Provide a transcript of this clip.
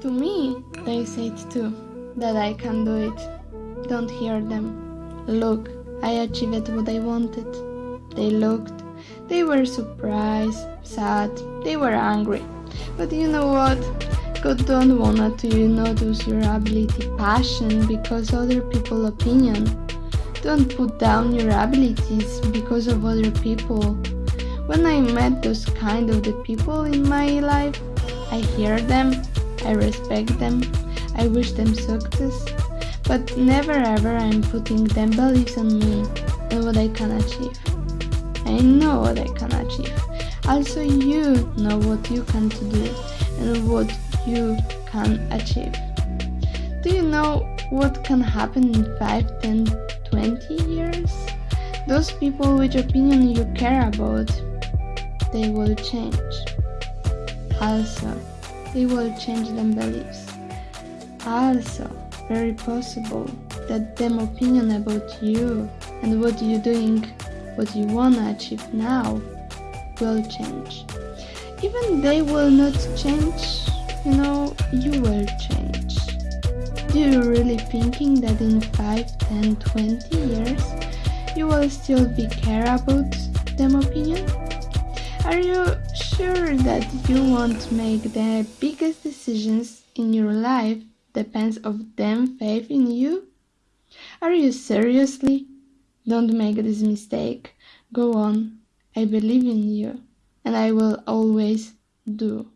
To me, they said too that I can do it. Don't hear them. Look, I achieved what I wanted. They looked. They were surprised, sad, they were angry. But you know what? God don't wanna to you use your ability, passion because other people opinion. Don't put down your abilities because of other people. When I met those kind of the people in my life, I hear them, I respect them, I wish them success, but never ever I'm putting them beliefs on me and what I can achieve. I know what I can achieve. Also you know what you can do and what you can achieve. Do you know what can happen in 5, 10, 20 years? Those people which opinion you care about, they will change. Also, they will change their beliefs. Also, very possible that them opinion about you and what you're doing, what you wanna achieve now will change. Even they will not change, you know, you will change. Do you really thinking that in 5, 10, 20 years you will still be care about them opinion? Sure that you won't make the biggest decisions in your life depends of them faith in you? Are you seriously? Don't make this mistake. Go on. I believe in you and I will always do.